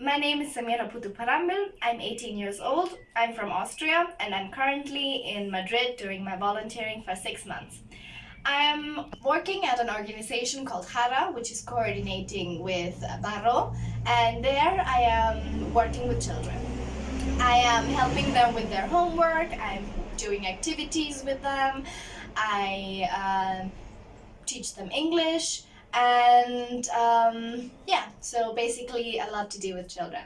My name is Samira Putuparambil. I'm 18 years old. I'm from Austria and I'm currently in Madrid doing my volunteering for six months. I am working at an organization called HARA, which is coordinating with Barro, and there I am working with children. I am helping them with their homework, I'm doing activities with them, I uh, teach them English, and um, yeah, so basically a lot to do with children.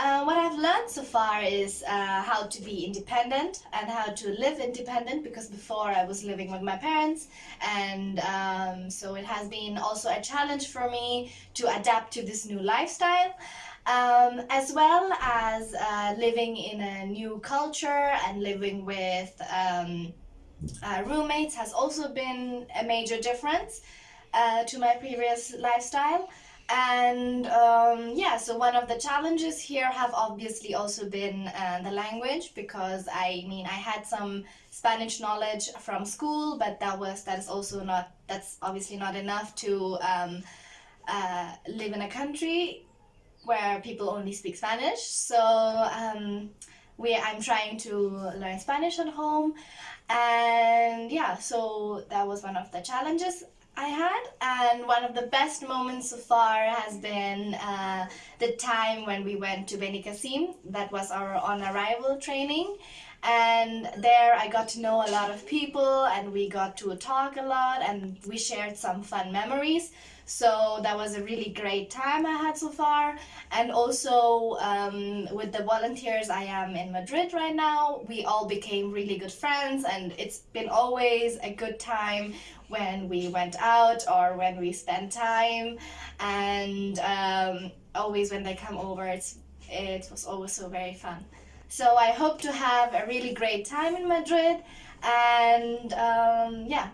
Uh, what I've learned so far is uh, how to be independent and how to live independent because before I was living with my parents and um, so it has been also a challenge for me to adapt to this new lifestyle um, as well as uh, living in a new culture and living with um, uh, roommates has also been a major difference uh, to my previous lifestyle. And um, yeah so one of the challenges here have obviously also been uh, the language because I mean I had some Spanish knowledge from school but that was that is also not that's obviously not enough to um, uh, live in a country where people only speak Spanish. So um, we I'm trying to learn Spanish at home. And yeah so that was one of the challenges I had and one of the best moments so far has been uh, the time when we went to Benicassim that was our on arrival training. And there I got to know a lot of people and we got to talk a lot and we shared some fun memories. So that was a really great time I had so far. And also um, with the volunteers I am in Madrid right now we all became really good friends and it's been always a good time when we went out or when we spent time. And um, always when they come over it's it was always so very fun. So I hope to have a really great time in Madrid. And um, yeah